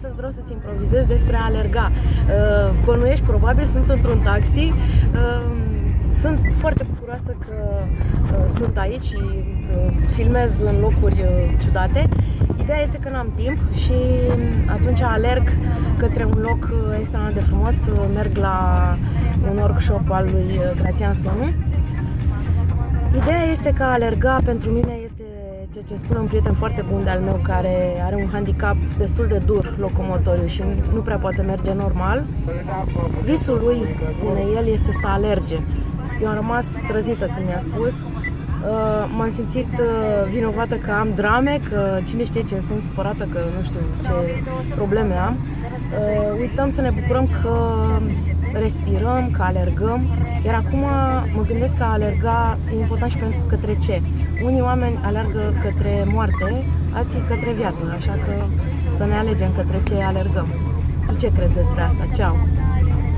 Astăzi vreau să-ți improvizez despre a alerga. Uh, Bănuiești, probabil, sunt într-un taxi. Uh, Sunt foarte bucuroasă că uh, sunt aici și uh, filmez în locuri uh, ciudate. Ideea este că n-am timp și atunci alerg către un loc uh, extraordinar de frumos. Uh, Merg la un workshop al lui uh, Grațian Sonu. Ideea este că a alerga pentru mine este ceea ce spune un prieten foarte bun de al meu care are un handicap destul de dur locomotoriu și nu prea poate merge normal. Visul lui, spune el, este să alerge. Eu am rămas trăzită când mi-a spus. Uh, M-am simțit uh, vinovată că am drame, că cine știe ce, sunt supărată că nu știu ce probleme am. Uh, Uităm să ne bucurăm că respirăm, că alergăm, iar acum mă gândesc că a alerga e important și pentru către ce. Unii oameni alergă către moarte, alții către viață, așa că să ne alegem către ce alergăm. Tu ce crezi despre asta? Ceau!